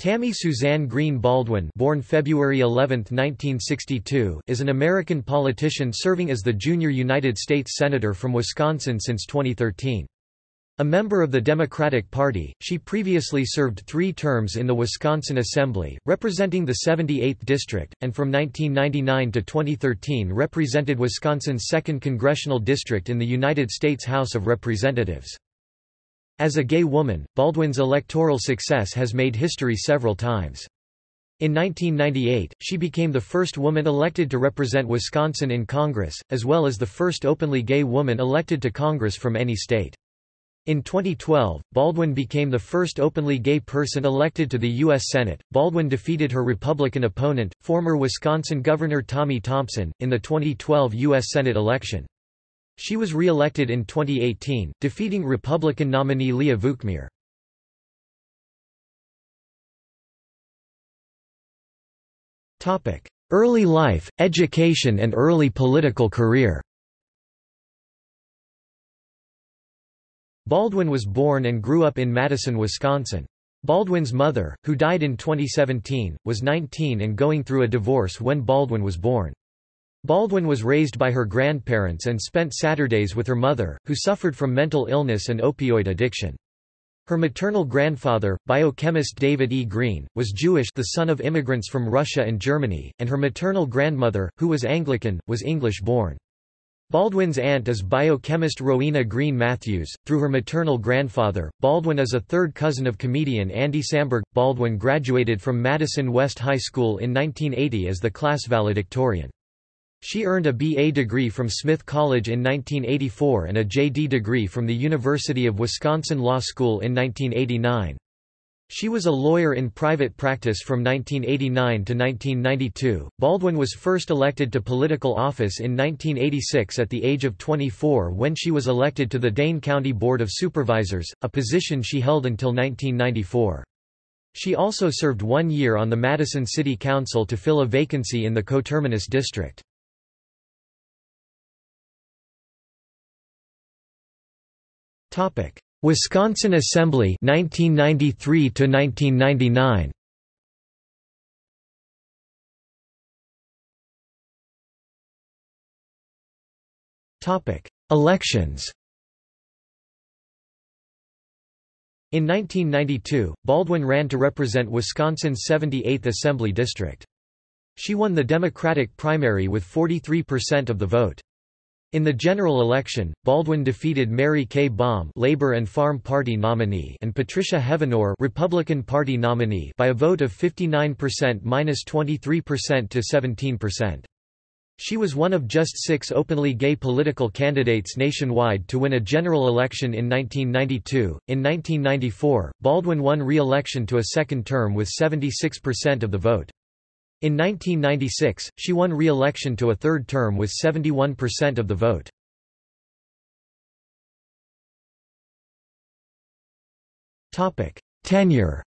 Tammy Suzanne Green Baldwin born February 11, 1962, is an American politician serving as the junior United States Senator from Wisconsin since 2013. A member of the Democratic Party, she previously served three terms in the Wisconsin Assembly, representing the 78th District, and from 1999 to 2013 represented Wisconsin's 2nd Congressional District in the United States House of Representatives. As a gay woman, Baldwin's electoral success has made history several times. In 1998, she became the first woman elected to represent Wisconsin in Congress, as well as the first openly gay woman elected to Congress from any state. In 2012, Baldwin became the first openly gay person elected to the U.S. Senate. Baldwin defeated her Republican opponent, former Wisconsin Governor Tommy Thompson, in the 2012 U.S. Senate election. She was re-elected in 2018, defeating Republican nominee Leah Vukmir. Early life, education and early political career Baldwin was born and grew up in Madison, Wisconsin. Baldwin's mother, who died in 2017, was 19 and going through a divorce when Baldwin was born. Baldwin was raised by her grandparents and spent Saturdays with her mother, who suffered from mental illness and opioid addiction. Her maternal grandfather, biochemist David E. Green, was Jewish the son of immigrants from Russia and Germany, and her maternal grandmother, who was Anglican, was English-born. Baldwin's aunt is biochemist Rowena Green Matthews. Through her maternal grandfather, Baldwin is a third cousin of comedian Andy Samberg. Baldwin graduated from Madison West High School in 1980 as the class valedictorian. She earned a B.A. degree from Smith College in 1984 and a J.D. degree from the University of Wisconsin Law School in 1989. She was a lawyer in private practice from 1989 to 1992. Baldwin was first elected to political office in 1986 at the age of 24 when she was elected to the Dane County Board of Supervisors, a position she held until 1994. She also served one year on the Madison City Council to fill a vacancy in the coterminous district. Topic: Wisconsin Assembly 1993 to 1999. Topic: Elections. In 1992, Baldwin ran to represent Wisconsin's 78th Assembly District. She won the Democratic primary with 43% of the vote. In the general election, Baldwin defeated Mary Kay Baum Labor and Farm Party nominee and Patricia Heavenor Republican Party nominee by a vote of 59% minus 23% to 17%. She was one of just six openly gay political candidates nationwide to win a general election in 1992. In 1994, Baldwin won re-election to a second term with 76% of the vote. In 1996, she won re-election to a third term with 71% of the vote. Tenure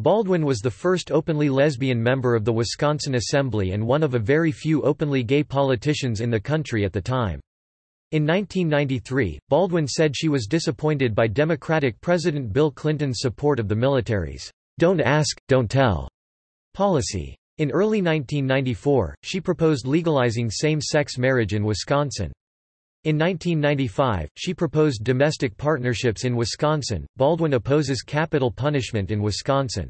Baldwin was the first openly lesbian member of the Wisconsin Assembly and one of a very few openly gay politicians in the country at the time. In 1993, Baldwin said she was disappointed by Democratic President Bill Clinton's support of the military's don't ask, don't tell policy. In early 1994, she proposed legalizing same-sex marriage in Wisconsin. In 1995, she proposed domestic partnerships in Wisconsin. Baldwin opposes capital punishment in Wisconsin.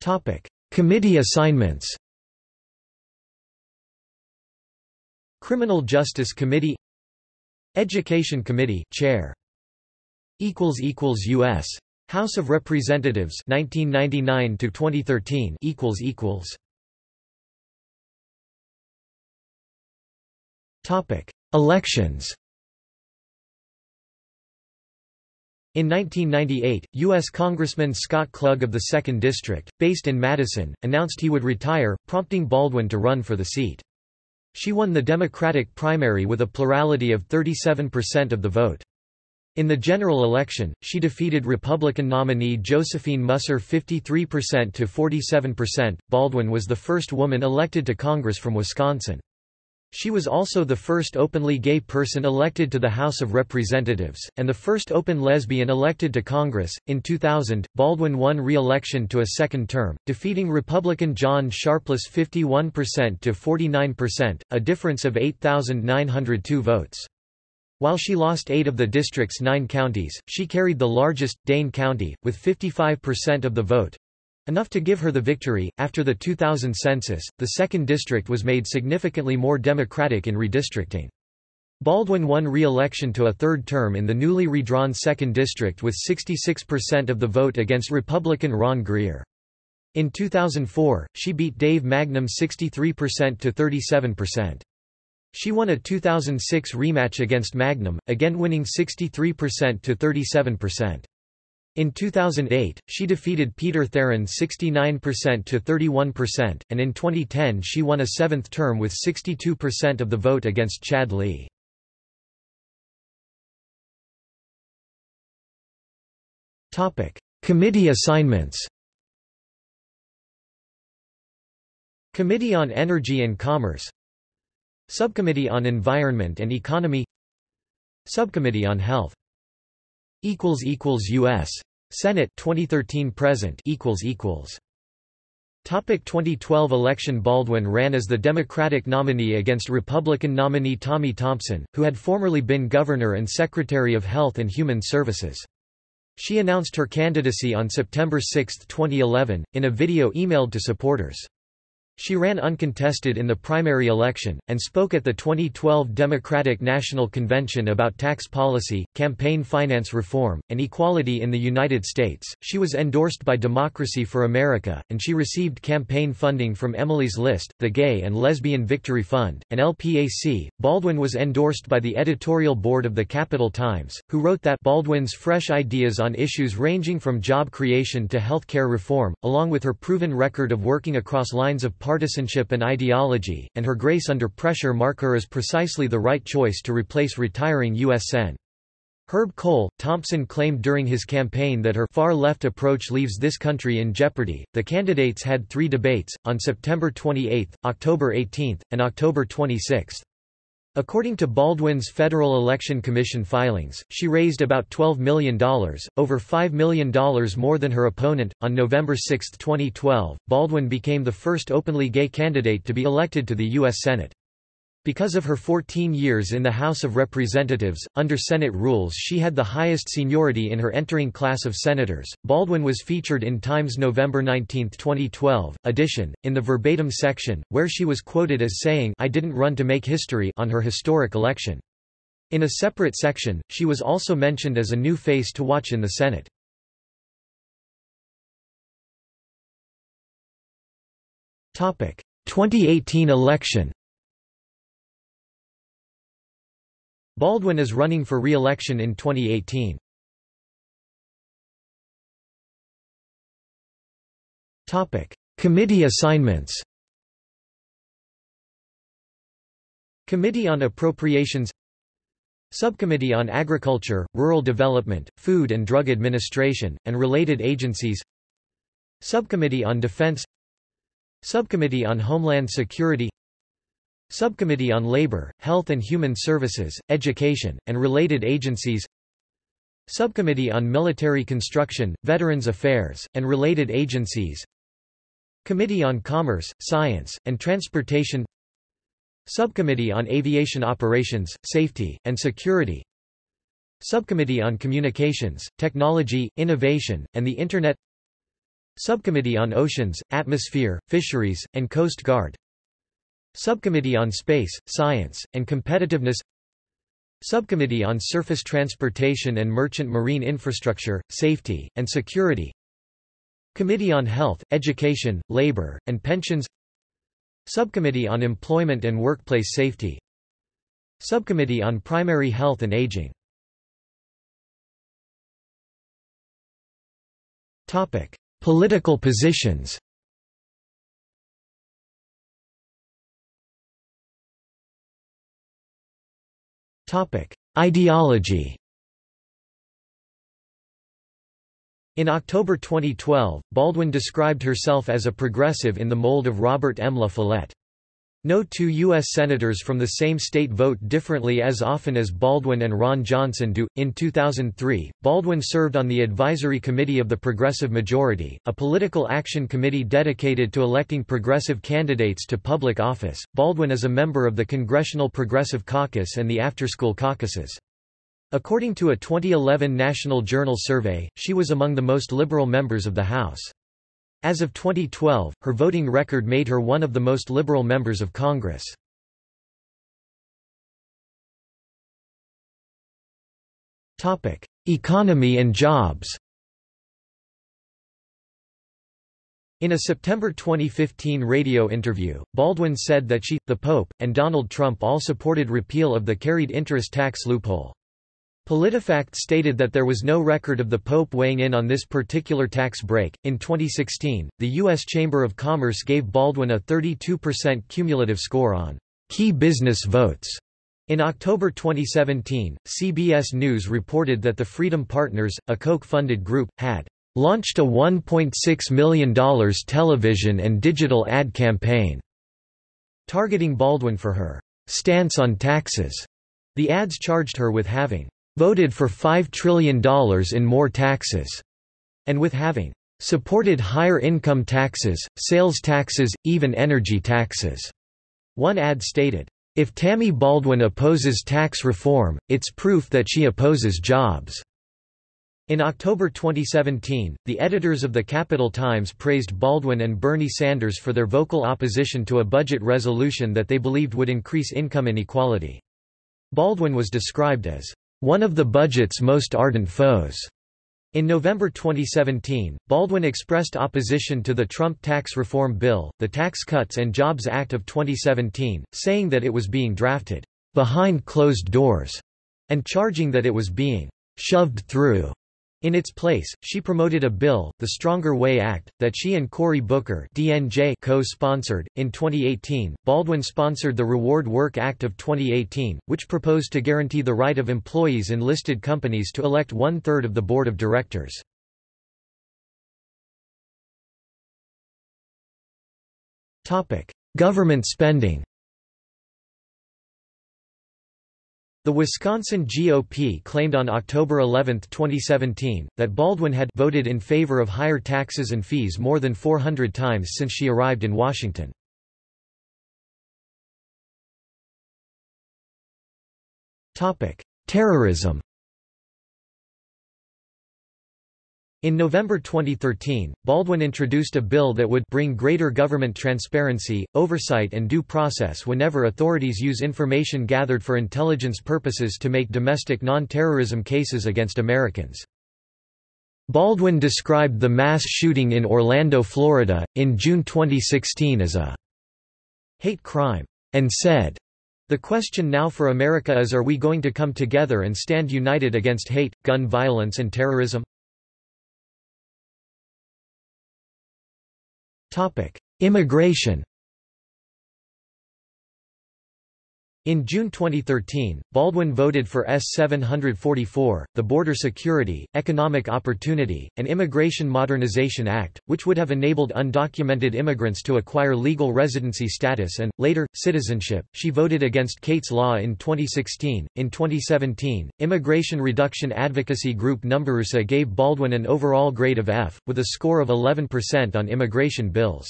Topic: Committee assignments. Criminal Justice Committee Education Committee Chair U.S. House of Representatives 1999 to 2013 equals equals Topic Elections In 1998, U.S. Congressman Scott Klug of the 2nd District, based in Madison, announced he would retire, prompting Baldwin to run for the seat. She won the Democratic primary with a plurality of 37% of the vote. In the general election, she defeated Republican nominee Josephine Musser 53% to 47%. Baldwin was the first woman elected to Congress from Wisconsin. She was also the first openly gay person elected to the House of Representatives, and the first open lesbian elected to Congress. In 2000, Baldwin won re election to a second term, defeating Republican John Sharpless 51% to 49%, a difference of 8,902 votes. While she lost eight of the district's nine counties, she carried the largest, Dane County, with 55% of the vote, Enough to give her the victory. After the 2000 census, the 2nd District was made significantly more Democratic in redistricting. Baldwin won re-election to a third term in the newly redrawn 2nd District with 66% of the vote against Republican Ron Greer. In 2004, she beat Dave Magnum 63% to 37%. She won a 2006 rematch against Magnum, again winning 63% to 37%. In 2008, she defeated Peter Theron 69% to 31%, and in 2010 she won a seventh term with 62% of the vote against Chad Lee. Committee assignments Committee on Energy and Commerce Subcommittee on Environment and Economy Subcommittee on Health equals equals US Senate 2013 present equals equals Topic 2012 election Baldwin ran as the Democratic nominee against Republican nominee Tommy Thompson, who had formerly been Governor and Secretary of Health and Human Services. She announced her candidacy on September 6, 2011, in a video emailed to supporters. She ran uncontested in the primary election, and spoke at the 2012 Democratic National Convention about tax policy, campaign finance reform, and equality in the United States. She was endorsed by Democracy for America, and she received campaign funding from Emily's List, the Gay and Lesbian Victory Fund, and LPAC. Baldwin was endorsed by the editorial board of the Capital Times, who wrote that Baldwin's fresh ideas on issues ranging from job creation to health care reform, along with her proven record of working across lines of partisanship and ideology, and her grace under pressure mark her as precisely the right choice to replace retiring U.S. Sen. Herb Kohl, Thompson claimed during his campaign that her far-left approach leaves this country in jeopardy. The candidates had three debates, on September 28, October 18, and October 26. According to Baldwin's Federal Election Commission filings, she raised about $12 million, over $5 million more than her opponent. On November 6, 2012, Baldwin became the first openly gay candidate to be elected to the U.S. Senate. Because of her 14 years in the House of Representatives, under Senate rules she had the highest seniority in her entering class of senators. Baldwin was featured in Times November 19, 2012, edition, in the verbatim section, where she was quoted as saying I didn't run to make history on her historic election. In a separate section, she was also mentioned as a new face to watch in the Senate. Topic: 2018 election. Baldwin is running for re-election in 2018. Topic: Committee assignments. Committee on Appropriations. Subcommittee on Agriculture, Rural Development, Food and Drug Administration, and related agencies. Subcommittee on Defense. Subcommittee on Homeland Security Subcommittee on Labor, Health and Human Services, Education, and related agencies Subcommittee on Military Construction, Veterans Affairs, and related agencies Committee on Commerce, Science, and Transportation Subcommittee on Aviation Operations, Safety, and Security Subcommittee on Communications, Technology, Innovation, and the Internet Subcommittee on Oceans, Atmosphere, Fisheries, and Coast Guard Subcommittee on Space, Science, and Competitiveness. Subcommittee on Surface Transportation and Merchant Marine Infrastructure, Safety, and Security. Committee on Health, Education, Labor, and Pensions. Subcommittee on Employment and Workplace Safety. Subcommittee on Primary Health and Aging. Political positions Ideology In October 2012, Baldwin described herself as a progressive in the mold of Robert M. La Follette. No two U.S. Senators from the same state vote differently as often as Baldwin and Ron Johnson do. In 2003, Baldwin served on the Advisory Committee of the Progressive Majority, a political action committee dedicated to electing progressive candidates to public office. Baldwin is a member of the Congressional Progressive Caucus and the Afterschool Caucuses. According to a 2011 National Journal survey, she was among the most liberal members of the House. As of 2012, her voting record made her one of the most liberal members of Congress. Economy and jobs In a September 2015 radio interview, Baldwin said that she, the Pope, and Donald Trump all supported repeal of the carried interest tax loophole. PolitiFact stated that there was no record of the Pope weighing in on this particular tax break. In 2016, the U.S. Chamber of Commerce gave Baldwin a 32% cumulative score on key business votes. In October 2017, CBS News reported that the Freedom Partners, a Koch-funded group, had launched a $1.6 million television and digital ad campaign targeting Baldwin for her stance on taxes. The ads charged her with having voted for $5 trillion in more taxes, and with having supported higher income taxes, sales taxes, even energy taxes. One ad stated, if Tammy Baldwin opposes tax reform, it's proof that she opposes jobs. In October 2017, the editors of the Capital Times praised Baldwin and Bernie Sanders for their vocal opposition to a budget resolution that they believed would increase income inequality. Baldwin was described as one of the budget's most ardent foes. In November 2017, Baldwin expressed opposition to the Trump tax reform bill, the Tax Cuts and Jobs Act of 2017, saying that it was being drafted behind closed doors and charging that it was being shoved through in its place, she promoted a bill, the Stronger Way Act, that she and Cory Booker (DNJ) co-sponsored. In 2018, Baldwin sponsored the Reward Work Act of 2018, which proposed to guarantee the right of employees in listed companies to elect one-third of the board of directors. Topic: Government spending. The Wisconsin GOP claimed on October 11, 2017, that Baldwin had voted in favor of higher taxes and fees more than 400 times since she arrived in Washington. Terrorism In November 2013, Baldwin introduced a bill that would bring greater government transparency, oversight and due process whenever authorities use information gathered for intelligence purposes to make domestic non-terrorism cases against Americans. Baldwin described the mass shooting in Orlando, Florida, in June 2016 as a hate crime, and said, the question now for America is are we going to come together and stand united against hate, gun violence and terrorism? Immigration In June 2013, Baldwin voted for S-744, the Border Security, Economic Opportunity, and Immigration Modernization Act, which would have enabled undocumented immigrants to acquire legal residency status and, later, citizenship. She voted against Kate's Law in 2016. In 2017, immigration reduction advocacy group NumbersUSA gave Baldwin an overall grade of F, with a score of 11% on immigration bills.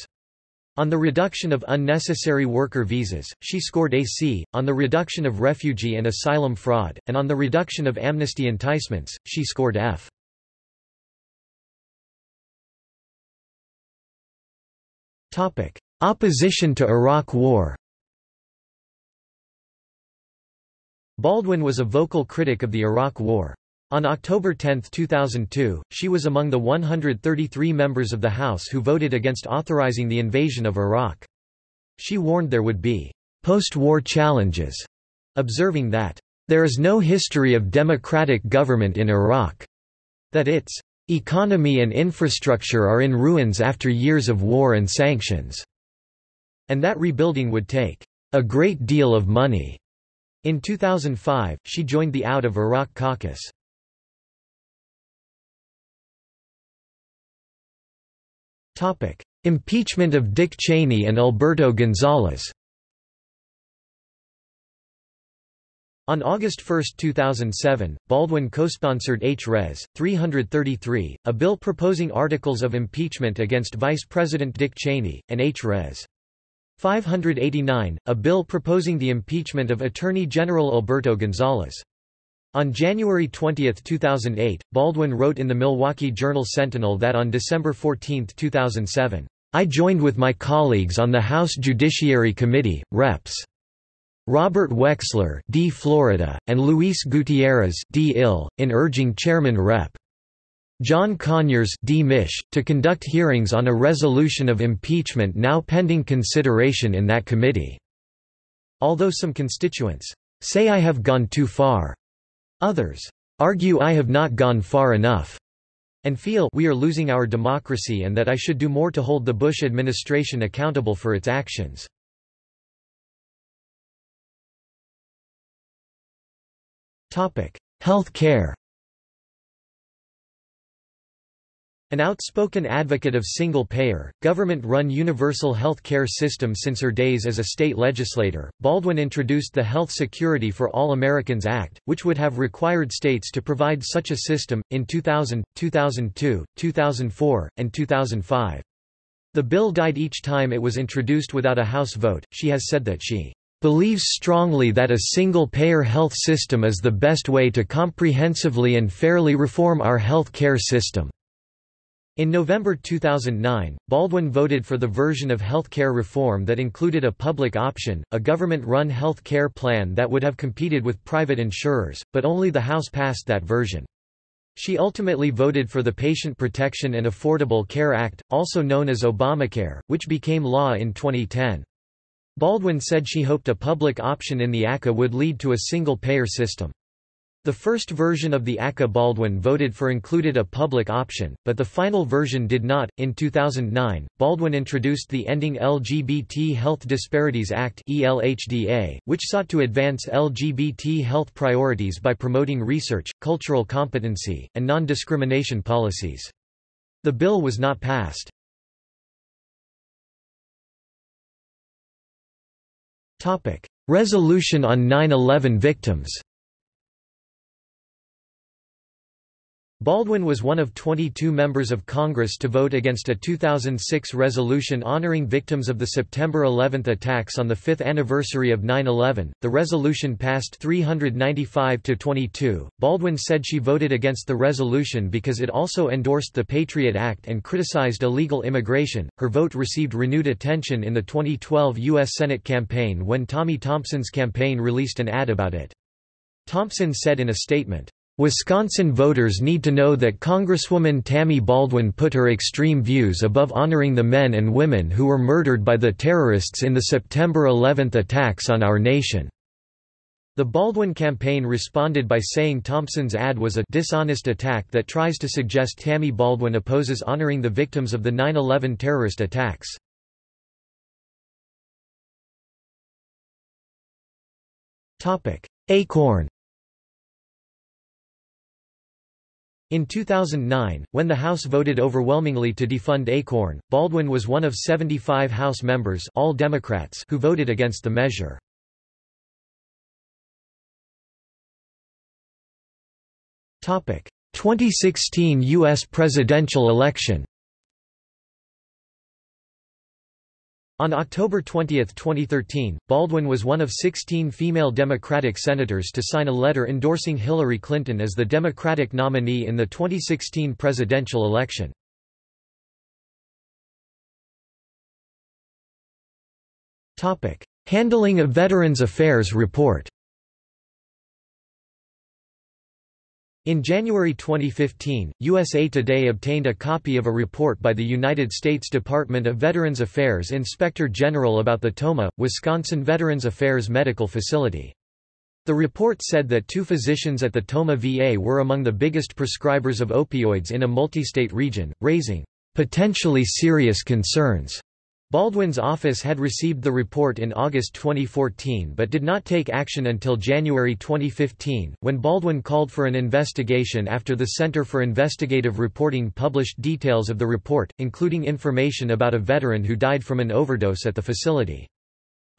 On the reduction of unnecessary worker visas, she scored a C, on the reduction of refugee and asylum fraud, and on the reduction of amnesty enticements, she scored F. Opposition to Iraq War Baldwin was a vocal critic of the Iraq War. On October 10, 2002, she was among the 133 members of the House who voted against authorizing the invasion of Iraq. She warned there would be post-war challenges, observing that there is no history of democratic government in Iraq, that its economy and infrastructure are in ruins after years of war and sanctions, and that rebuilding would take a great deal of money. In 2005, she joined the Out of Iraq caucus. Topic: Impeachment of Dick Cheney and Alberto Gonzales. On August 1, 2007, Baldwin co-sponsored H.Res. 333, a bill proposing articles of impeachment against Vice President Dick Cheney, and H.Res. 589, a bill proposing the impeachment of Attorney General Alberto Gonzales. On January 20, 2008, Baldwin wrote in the Milwaukee Journal-Sentinel that on December 14, 2007, I joined with my colleagues on the House Judiciary Committee, Reps. Robert Wexler D. Florida, and Luis Gutierrez D. Ill, in urging Chairman Rep. John Conyers D. Mich, to conduct hearings on a resolution of impeachment now pending consideration in that committee. Although some constituents say I have gone too far, others argue I have not gone far enough, and feel we are losing our democracy and that I should do more to hold the Bush administration accountable for its actions. Health care An outspoken advocate of single-payer, government-run universal health care system since her days as a state legislator, Baldwin introduced the Health Security for All Americans Act, which would have required states to provide such a system, in 2000, 2002, 2004, and 2005. The bill died each time it was introduced without a House vote. She has said that she believes strongly that a single-payer health system is the best way to comprehensively and fairly reform our health care system. In November 2009, Baldwin voted for the version of health care reform that included a public option, a government-run health care plan that would have competed with private insurers, but only the House passed that version. She ultimately voted for the Patient Protection and Affordable Care Act, also known as Obamacare, which became law in 2010. Baldwin said she hoped a public option in the ACA would lead to a single-payer system. The first version of the ACA Baldwin voted for included a public option, but the final version did not. In 2009, Baldwin introduced the Ending LGBT Health Disparities Act which sought to advance LGBT health priorities by promoting research, cultural competency, and non-discrimination policies. The bill was not passed. Resolution on 9/11 victims. Baldwin was one of 22 members of Congress to vote against a 2006 resolution honoring victims of the September 11 attacks on the fifth anniversary of 9-11. The resolution passed 395 to 22. Baldwin said she voted against the resolution because it also endorsed the Patriot Act and criticized illegal immigration. Her vote received renewed attention in the 2012 U.S. Senate campaign when Tommy Thompson's campaign released an ad about it. Thompson said in a statement, Wisconsin voters need to know that Congresswoman Tammy Baldwin put her extreme views above honoring the men and women who were murdered by the terrorists in the September 11 attacks on our nation. The Baldwin campaign responded by saying Thompson's ad was a dishonest attack that tries to suggest Tammy Baldwin opposes honoring the victims of the 9-11 terrorist attacks. Acorn In 2009, when the House voted overwhelmingly to defund ACORN, Baldwin was one of 75 House members all Democrats who voted against the measure. Topic: 2016 US presidential election. On October 20, 2013, Baldwin was one of 16 female Democratic senators to sign a letter endorsing Hillary Clinton as the Democratic nominee in the 2016 presidential election. Handling of Veterans Affairs Report In January 2015, USA Today obtained a copy of a report by the United States Department of Veterans Affairs Inspector General about the Tomah, Wisconsin Veterans Affairs Medical Facility. The report said that two physicians at the Tomah VA were among the biggest prescribers of opioids in a multi-state region, raising potentially serious concerns Baldwin's office had received the report in August 2014 but did not take action until January 2015, when Baldwin called for an investigation after the Center for Investigative Reporting published details of the report, including information about a veteran who died from an overdose at the facility.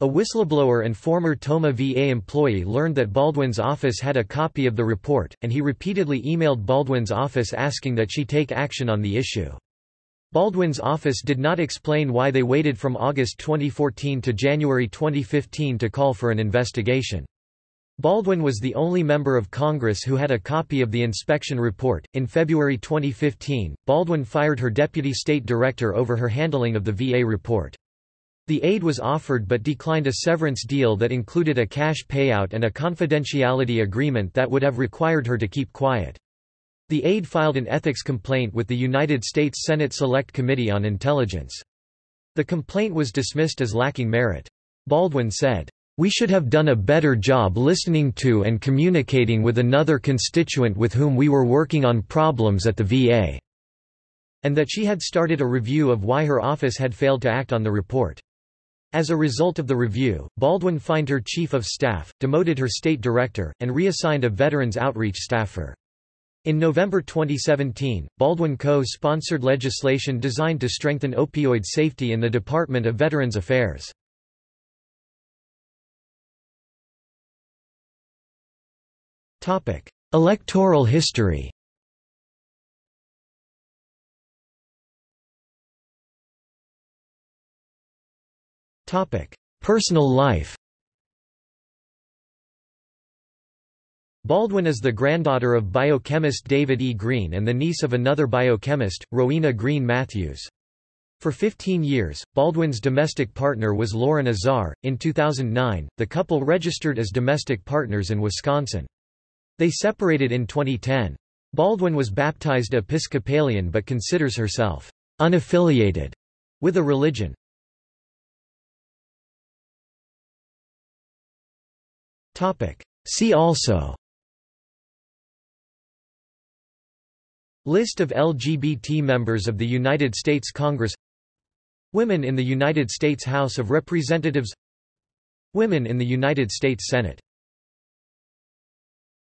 A whistleblower and former Tomah VA employee learned that Baldwin's office had a copy of the report, and he repeatedly emailed Baldwin's office asking that she take action on the issue. Baldwin's office did not explain why they waited from August 2014 to January 2015 to call for an investigation. Baldwin was the only member of Congress who had a copy of the inspection report. In February 2015, Baldwin fired her deputy state director over her handling of the VA report. The aide was offered but declined a severance deal that included a cash payout and a confidentiality agreement that would have required her to keep quiet. The aide filed an ethics complaint with the United States Senate Select Committee on Intelligence. The complaint was dismissed as lacking merit. Baldwin said, "...we should have done a better job listening to and communicating with another constituent with whom we were working on problems at the VA," and that she had started a review of why her office had failed to act on the report. As a result of the review, Baldwin fined her chief of staff, demoted her state director, and reassigned a veterans outreach staffer. In November 2017, Baldwin co-sponsored legislation designed to strengthen opioid safety in the Department of Veterans Affairs. Electoral history. Personal life Baldwin is the granddaughter of biochemist David E. Green and the niece of another biochemist, Rowena Green Matthews. For 15 years, Baldwin's domestic partner was Lauren Azar. In 2009, the couple registered as domestic partners in Wisconsin. They separated in 2010. Baldwin was baptized Episcopalian but considers herself unaffiliated with a religion. See also List of LGBT members of the United States Congress. Women in the United States House of Representatives. Women in the United States Senate